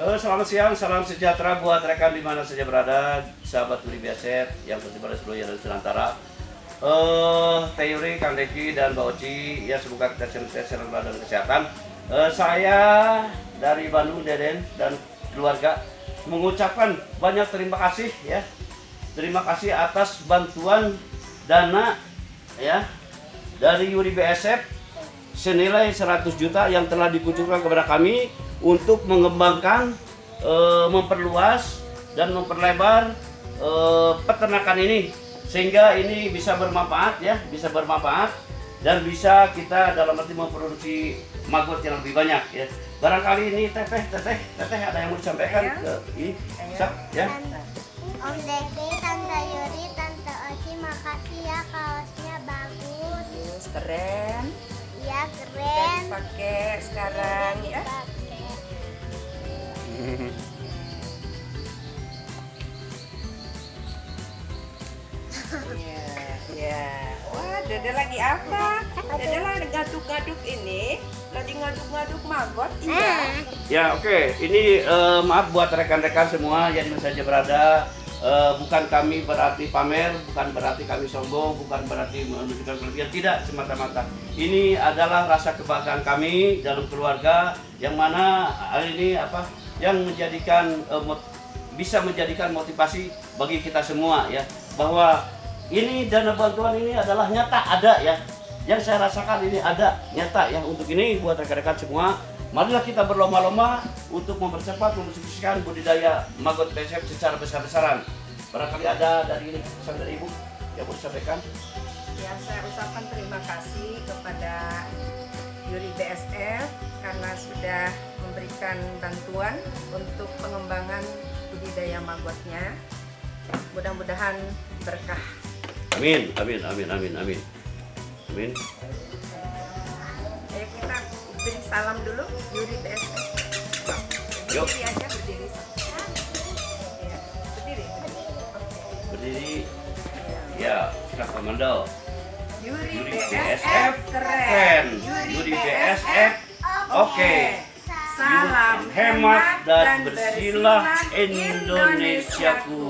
Halo, selamat siang, salam sejahtera buat rekan di mana saja berada, sahabat Uri Biaset yang berada seluruh dan Nusantara. Eh, Teh Yuri, Kang Deki, dan Mbak Oci, ya semoga kita sehat dan kesehatan. Eh, saya dari Bandung, Deden, dan keluarga mengucapkan banyak terima kasih ya. Terima kasih atas bantuan dana ya dari Yuri BSF senilai 100 juta yang telah dikucurkan kepada kami untuk mengembangkan, e, memperluas dan memperlebar e, peternakan ini sehingga ini bisa bermanfaat ya, bisa bermanfaat dan bisa kita dalam arti memproduksi maggot yang lebih banyak ya. Barangkali ini teteh, teteh, teteh ada yang mau disampaikan ke ini, Sap, ya. Om Deki, Tante Yuri, Tante Oci, makasih ya kaosnya bagus. Terus keren. Ya Udah keren. dipakai sekarang ya. Iya, iya. Wah, Dede lagi apa? Dede lagi ngaduk-ngaduk ini, lagi ngaduk-ngaduk maggot. Iya. Ya oke, ini eh, maaf buat rekan-rekan semua yang saja berada. Eh, bukan kami berarti pamer, bukan berarti kami sombong, bukan berarti menunjukkan kelebihan, tidak semata-mata. Ini adalah rasa kebanggaan kami dalam keluarga yang mana hari ini apa yang menjadikan mot- bisa menjadikan motivasi bagi kita semua ya bahwa ini dana bantuan ini adalah nyata ada ya yang saya rasakan ini ada nyata ya untuk ini buat rekan-rekan semua marilah kita berlomba-lomba untuk mempercepat mensukseskan budidaya maggot BSF secara besar-besaran barangkali ada dari ini pesan dari ibu yang mau disampaikan Ya, saya ucapkan terima kasih kepada Yuri BSF karena sudah memberikan bantuan untuk pengembangan budidaya maggotnya. Mudah-mudahan berkah. Amin amin amin amin amin amin Ayo kita beri salam dulu Yuri BSF. Yuk. Berdiri aja berdiri. Ya, berdiri. berdiri Ya. sudah komando Yuri, Yuri BSF keren. Yuri BSF oke. Salam hemat dan bersilah Indonesiaku.